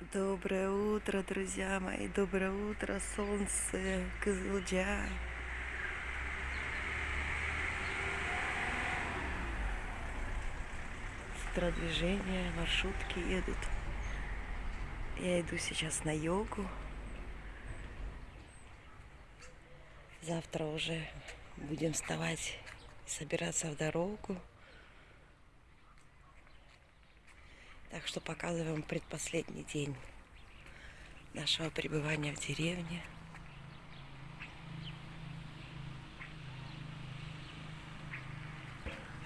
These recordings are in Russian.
Доброе утро, друзья мои, доброе утро, солнце, Кызылджа. С движение, маршрутки едут. Я иду сейчас на йогу. Завтра уже будем вставать, собираться в дорогу. Так что показываем предпоследний день нашего пребывания в деревне.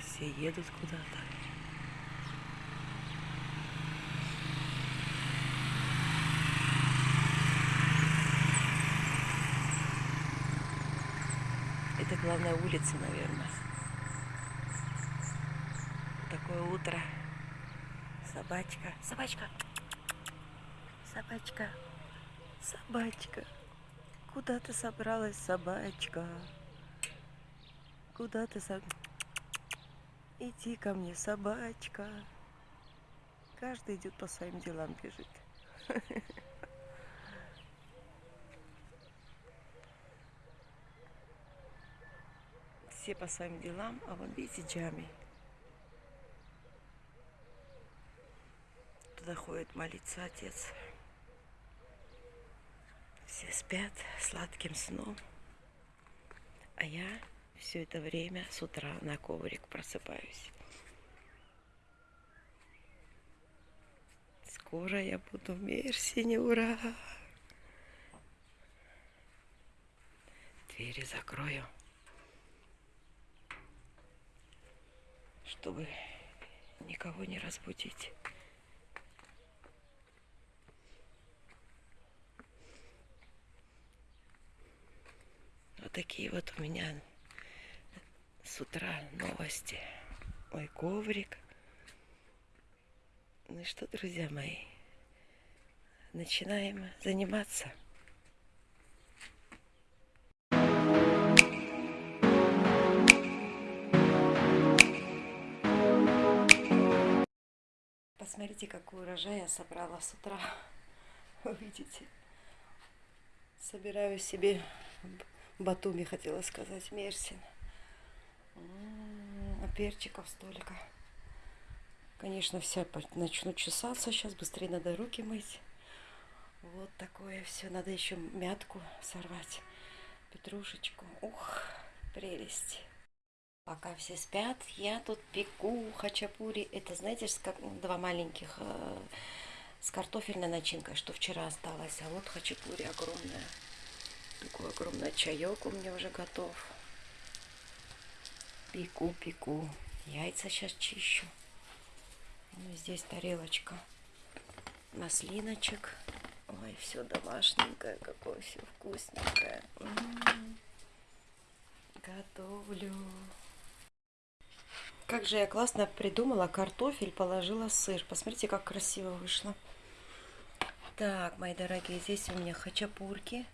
Все едут куда-то. Это главная улица, наверное. Такое утро. Собачка. Собачка. Собачка. Собачка. Куда ты собралась, собачка? Куда ты со... Иди ко мне, собачка. Каждый идет по своим делам, бежит. Все по своим делам, а вон видите Джами. Туда молиться отец. Все спят сладким сном. А я все это время с утра на коврик просыпаюсь. Скоро я буду в Мерсине, ура! Двери закрою. чтобы никого не разбудить. Такие вот у меня с утра новости. Мой коврик. Ну и что, друзья мои, начинаем заниматься. Посмотрите, какой урожай я собрала с утра. Увидите. Собираю себе Батуми, хотела сказать, Мерсин. А перчиков столько. Конечно, вся начну чесаться. Сейчас быстрее надо руки мыть. Вот такое все. Надо еще мятку сорвать. Петрушечку. Ух, прелесть. Пока все спят, я тут пеку хачапури. Это, знаете, два маленьких э, с картофельной начинкой, что вчера осталось. А вот хачапури огромная. Такой огромный чаек у меня уже готов. Пеку, пеку. Яйца сейчас чищу. Ну, здесь тарелочка маслиночек. Ой, все домашненькое, какое все вкусненькое. М -м -м. Готовлю. Как же я классно придумала, картофель положила сыр. Посмотрите, как красиво вышло. Так, мои дорогие, здесь у меня хачапурки.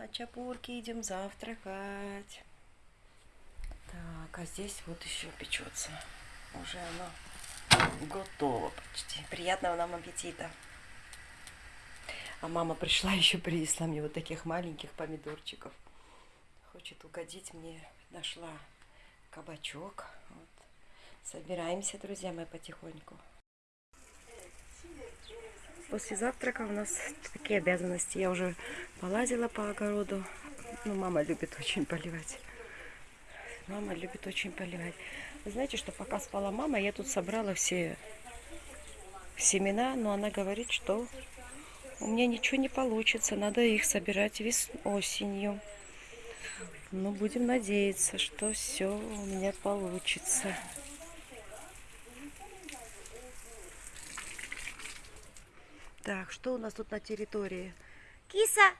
Хачапурки, идем завтракать. Так, а здесь вот еще печется. Уже оно готово почти. Приятного нам аппетита. А мама пришла еще принесла мне вот таких маленьких помидорчиков. Хочет угодить мне. Нашла кабачок. Вот. Собираемся, друзья мои, потихоньку. После завтрака у нас такие обязанности. Я уже полазила по огороду. Ну, мама любит очень поливать. Мама любит очень поливать. Вы знаете, что пока спала мама, я тут собрала все семена, но она говорит, что у меня ничего не получится. Надо их собирать вес осенью. Ну, будем надеяться, что все у меня получится. Так, что у нас тут на территории? Киса!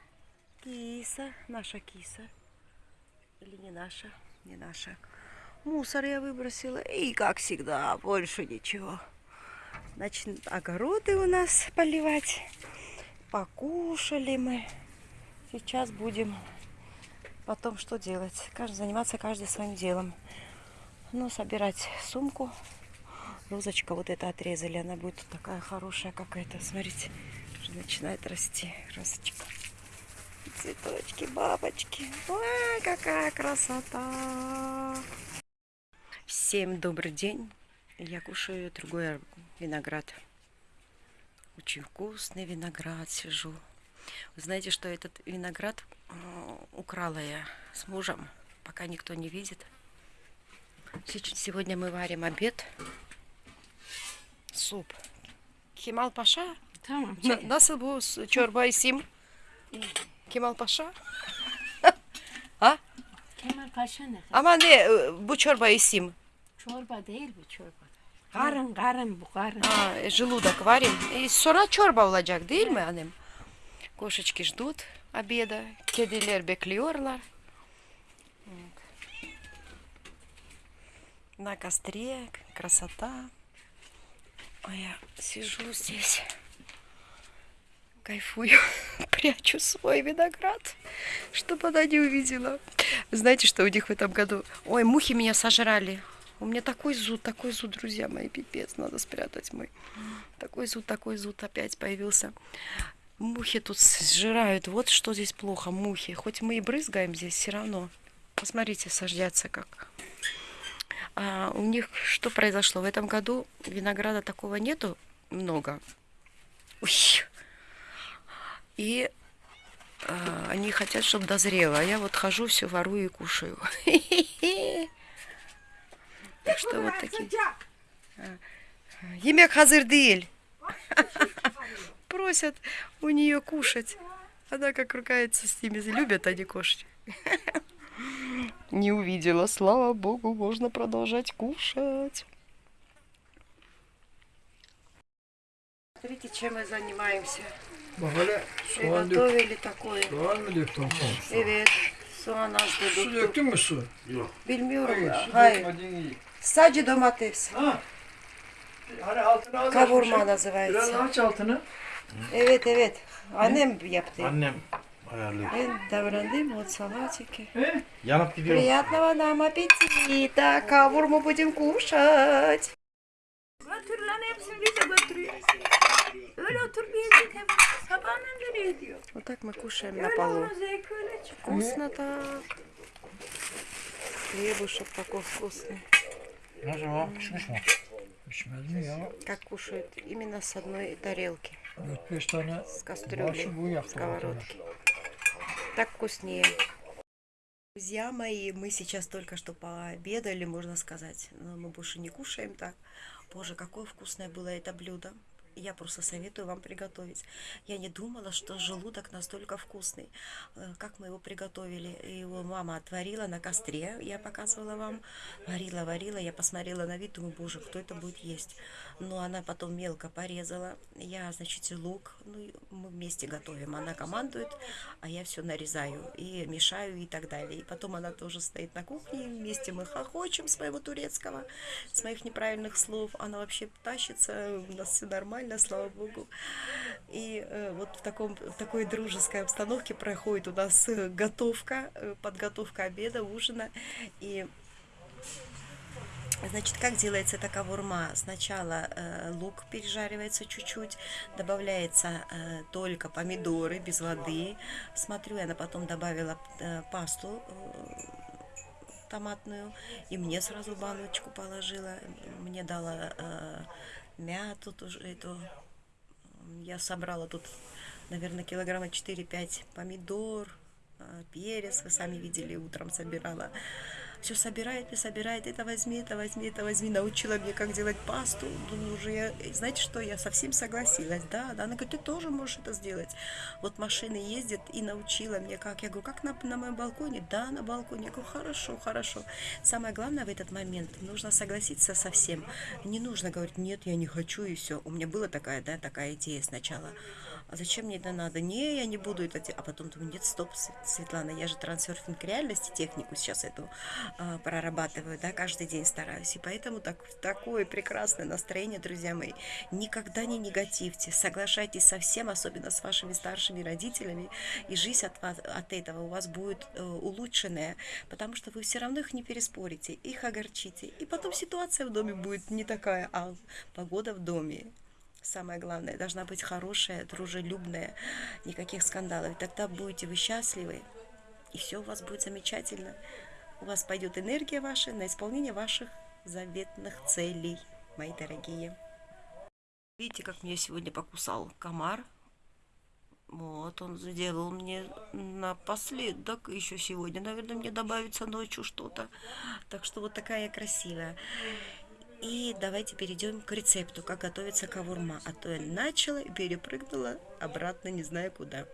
Киса, наша киса. Или не наша? Не наша. Мусор я выбросила. И, как всегда, больше ничего. Значит, огороды у нас поливать. Покушали мы. Сейчас будем потом что делать? Каждый, заниматься каждый своим делом. Ну, собирать сумку Розочка вот это отрезали, она будет такая хорошая какая-то. Смотрите, уже начинает расти розочка. Цветочки, бабочки. Ой, какая красота! Всем добрый день. Я кушаю другой виноград. Очень вкусный виноград сижу. Вы знаете, что этот виноград э, украла я с мужем, пока никто не видит. Сегодня мы варим обед. Суп. Кемал Паша? Tamam. Na- Nasıl bu s- çorba isim? Kemal Paşa? ha? Kemal Paşa ne? Ama ne e, bu çorba isim? Çorba değil bu çorba. Karın karın bu karın. А, э, желудок варим. И sonra çorba olacak değil mi annem? Кошечки ждут обеда. Kediler bekliyorlar. Вот. На костре. Красота. А я сижу здесь. Кайфую. Прячу свой виноград, чтобы она не увидела. Знаете, что у них в этом году? Ой, мухи меня сожрали. У меня такой зуд, такой зуд, друзья мои, пипец, надо спрятать мой. Такой зуд, такой зуд опять появился. Мухи тут сжирают. Вот что здесь плохо, мухи. Хоть мы и брызгаем здесь, все равно. Посмотрите, сождятся как. А у них что произошло? В этом году винограда такого нету много. Ой. И а, они хотят, чтобы дозрело. А я вот хожу, все ворую и кушаю. Так что вот такие. Yemek hazır değil. Просят у нее кушать. Она как ругается с ними. Любят они кушать. Не увидела. Слава богу, можно продолжать кушать. Смотрите, чем мы занимаемся. Приготовили такое. soğan mı döktün? Evet. Soğan az Su dedik. döktün mü su? Bilmiyorum. Hayır, su Hayır. dökmedin iyi. Sadece domates. Ha? Hani altına az Kavurma açmışım. Biraz называется. aç altını. Evet evet. Annem yaptı. Annem ayarlıyor. Ben davrandım вот салатики. He? Yanıp gidiyor. Приятного нам аппетита. Кавурму будем кушать. Götür lan hepsini bize götürüyor. Öyle oturmayacak hep. Sabahından nereye diyor. Вот так мы кушаем на полу. Вкусно так. Хлебушек такой вкусный. Mi? Pişmez mi ya? Как кушают? Именно с одной тарелки. 4-5 tane С кастрюли. başı bu yaktı. сковородки. Так вкуснее. Друзья мои, мы сейчас только что пообедали, можно сказать. Но мы больше не кушаем так. Боже, какое вкусное было это блюдо. Я просто советую вам приготовить. Я не думала, что желудок настолько вкусный. Э, Как мы его приготовили? Его мама отварила на костре, я показывала вам. Варила, варила, я посмотрела на вид, думаю, боже, кто это будет есть? Но она потом мелко порезала. Я, значит, лук, ну, мы вместе готовим. Она командует, а я все нарезаю и мешаю и так далее. И потом она тоже стоит на кухне, вместе мы хохочем с моего турецкого, с моих неправильных слов. Она вообще тащится, у нас все нормально, слава богу. И э, вот в, таком, в такой дружеской обстановке проходит у нас э, готовка, э, подготовка обеда, ужина. И Значит, как делается эта кавурма? Сначала э, лук пережаривается чуть-чуть, добавляется э, только помидоры без воды. Смотрю, она потом добавила э, пасту томатную, и мне сразу баночку положила. Мне дала э, мяту тоже эту. Я собрала тут, наверное, килограмма 4-5 помидор, э, перец, вы сами видели, утром собирала. Все собирает и собирает, это возьми, это возьми, это возьми. Научила мне, как делать пасту. Думаю, уже я, знаете что, я совсем согласилась. Да, да, она говорит, ты тоже можешь это сделать. Вот машины ездят и научила мне, как. Я говорю, как на, на моем балконе? Да, на балконе. Я говорю, хорошо, хорошо. Самое главное в этот момент, нужно согласиться со всем. Не нужно говорить, нет, я не хочу и все. У меня была такая, да, такая идея сначала. А зачем мне это надо? Не, я не буду это делать. А потом думаю, нет, стоп, Св- Светлана, я же трансерфинг реальности, технику сейчас эту а, прорабатываю, да, каждый день стараюсь. И поэтому так, такое прекрасное настроение, друзья мои. Никогда не негативьте, соглашайтесь со всем, особенно с вашими старшими родителями, и жизнь от, вас, от этого у вас будет э, улучшенная, потому что вы все равно их не переспорите, их огорчите. И потом ситуация в доме будет не такая, а погода в доме самое главное, должна быть хорошая, дружелюбная, никаких скандалов. Тогда будете вы счастливы, и все у вас будет замечательно. У вас пойдет энергия ваша на исполнение ваших заветных целей, мои дорогие. Видите, как меня сегодня покусал комар? Вот, он сделал мне напоследок, еще сегодня, наверное, мне добавится ночью что-то. Так что вот такая красивая. И давайте перейдем к рецепту, как готовится кавурма. А то я начала и перепрыгнула обратно, не знаю куда.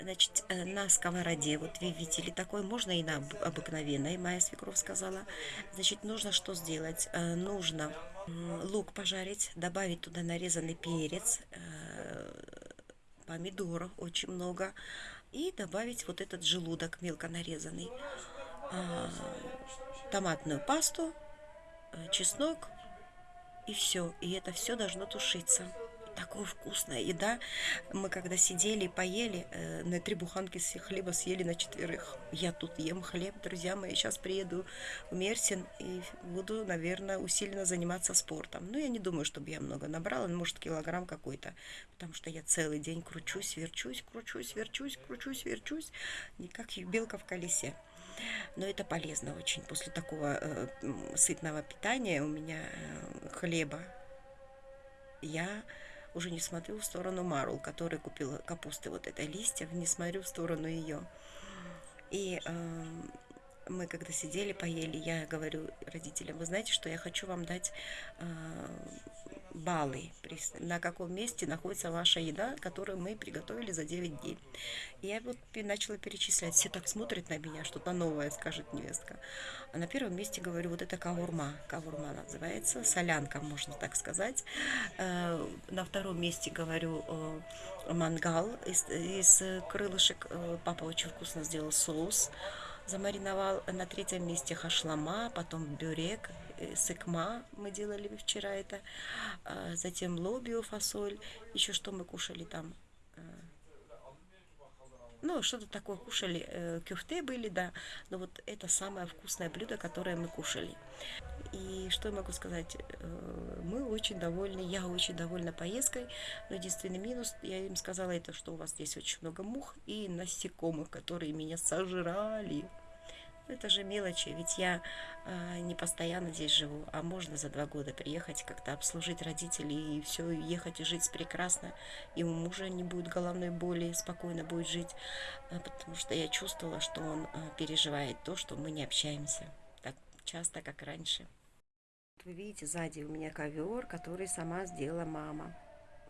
Значит, э, на сковороде, вот вы видели, такой можно и на обыкновенной, моя свекровь сказала. Значит, нужно что сделать? Э, нужно лук пожарить, добавить туда нарезанный перец, э, помидоров очень много, и добавить вот этот желудок мелко нарезанный, томатную пасту, чеснок, и все. И это все должно тушиться. Такая вкусная еда. Мы когда сидели и поели, э, на три буханки хлеба съели на четверых. Я тут ем хлеб, друзья мои. Сейчас приеду в Мерсин и буду, наверное, усиленно заниматься спортом. Но я не думаю, чтобы я много набрала, может, килограмм какой-то. Потому что я целый день кручусь, верчусь, кручусь, верчусь, кручусь, верчусь. Не как белка в колесе. Но это полезно очень. После такого э, сытного питания у меня э, хлеба я уже не смотрю в сторону Марул, который купила капусты вот этой листьев, не смотрю в сторону ее. И э, мы когда сидели, поели, я говорю родителям, вы знаете, что я хочу вам дать э, баллы, на каком месте находится ваша еда, которую мы приготовили за 9 дней. И я вот начала перечислять, все так смотрят на меня, что-то новое, скажет невестка. А на первом месте говорю, вот это кавурма, кавурма называется, солянка, можно так сказать. Э, на втором месте говорю э, мангал из, из крылышек, э, папа очень вкусно сделал соус, замариновал. На третьем месте хашлама, потом бюрек, э, сыкма мы делали вчера это, а, затем лобио, фасоль, еще что мы кушали там, э, ну, что-то такое кушали, э, кюфте были, да, но вот это самое вкусное блюдо, которое мы кушали. И что я могу сказать, мы очень довольны, я очень довольна поездкой, но единственный минус, я им сказала это, что у вас здесь очень много мух и насекомых, которые меня сожрали. Это же мелочи, ведь я э, не постоянно здесь живу, а можно за два года приехать, как-то обслужить родителей и все, ехать и жить прекрасно. И у мужа не будет головной боли, спокойно будет жить, э, потому что я чувствовала, что он э, переживает то, что мы не общаемся так часто, как раньше. Вы видите, сзади у меня ковер, который сама сделала мама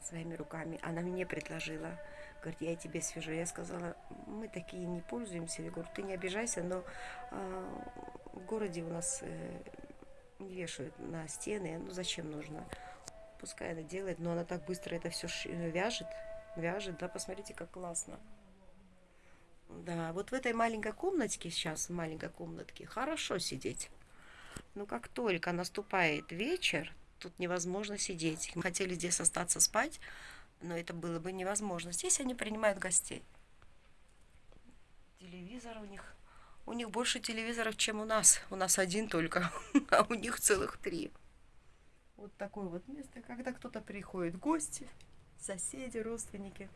своими руками. Она мне предложила Говорит, я тебе свяжу. Я сказала, мы такие не пользуемся. Я говорю, ты не обижайся, но э, в городе у нас э, вешают на стены. Ну, зачем нужно? Пускай она делает, но она так быстро это все вяжет. Вяжет, да, посмотрите, как классно. Да, вот в этой маленькой комнатке сейчас, в маленькой комнатке, хорошо сидеть. Но как только наступает вечер, тут невозможно сидеть. Мы хотели здесь остаться спать, но это было бы невозможно. Здесь они принимают гостей. Телевизор у них... У них больше телевизоров, чем у нас. У нас один только, а у них целых три. Вот такое вот место, когда кто-то приходит гости, соседи, родственники,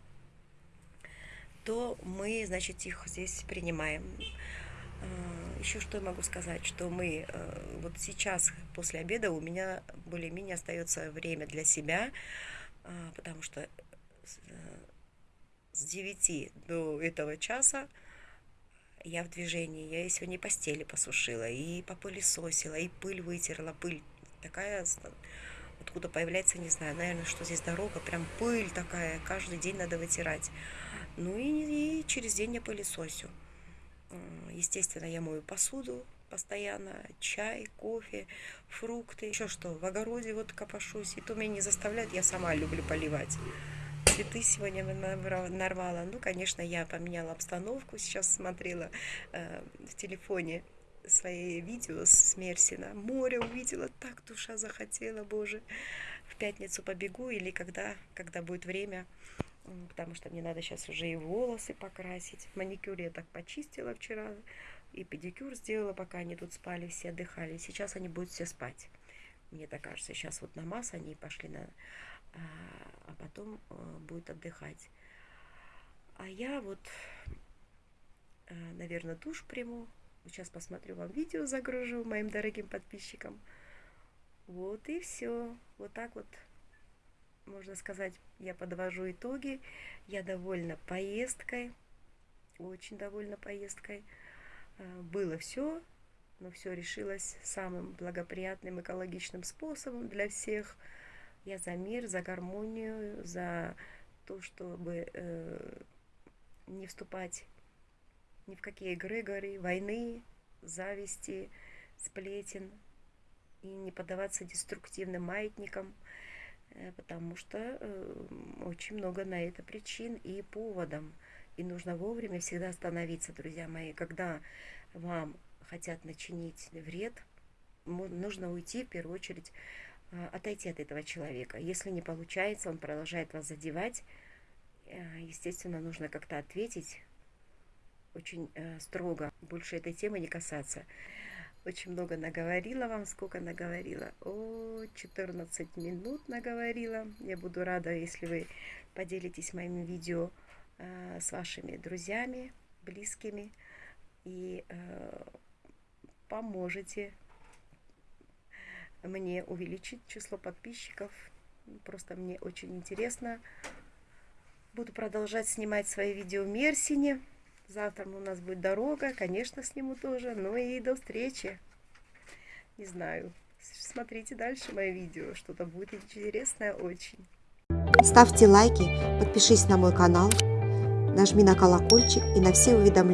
то мы, значит, их здесь принимаем. А, Еще что я могу сказать, что мы э, вот сейчас после обеда у меня более-менее остается время для себя, а, потому что с 9 э, до этого часа я в движении. Я сегодня и постели посушила, и попылесосила, и пыль вытерла. Пыль такая, откуда появляется, не знаю, наверное, что здесь дорога, прям пыль такая, каждый день надо вытирать. Ну и, и через день я пылесосю. Естественно, я мою посуду, постоянно чай, кофе, фрукты, еще что, в огороде вот копошусь, и то меня не заставляет, я сама люблю поливать. Цветы сегодня нарвала. Ну, конечно, я поменяла обстановку, сейчас смотрела э, в телефоне свои видео с Мерсина. Море увидела, так душа захотела, боже. В пятницу побегу или когда, когда будет время, потому что мне надо сейчас уже и волосы покрасить. Маникюр я так почистила вчера, и педикюр сделала, пока они тут спали, все отдыхали. Сейчас они будут все спать. Мне так кажется, сейчас вот намаз они пошли на... А, а потом а, будет отдыхать. А я вот, наверное, душ приму. Сейчас посмотрю вам видео, загружу моим дорогим подписчикам. Вот и все. Вот так вот, можно сказать, я подвожу итоги. Я довольна поездкой. Очень довольна поездкой. А, Было все, но все решилось самым благоприятным экологичным способом для всех. Я за мир, за гармонию, за то, чтобы э, не вступать ни в какие эгрегоры, войны, зависти, сплетен и не поддаваться деструктивным маятникам, потому что э, очень много на это причин и поводом. И нужно вовремя всегда остановиться, друзья мои, когда вам хотят начинить вред, нужно уйти в первую очередь, а, отойти от этого человека. Если не получается, он продолжает вас задевать, э, естественно, нужно как-то ответить очень э, строго, больше этой темы не касаться. Очень много наговорила вам, сколько наговорила? О, 14 минут наговорила. Я буду рада, если вы поделитесь моим видео э, с вашими друзьями, близкими и э, поможете мне увеличить число подписчиков. Просто мне очень интересно. Буду продолжать снимать свои видео в Мерсине. Завтра у нас будет дорога, конечно, сниму тоже. Ну и до встречи. Не знаю. Смотрите дальше мои видео. Что-то будет интересное очень. Ставьте лайки, подпишись на мой канал, нажми на колокольчик и на все уведомления.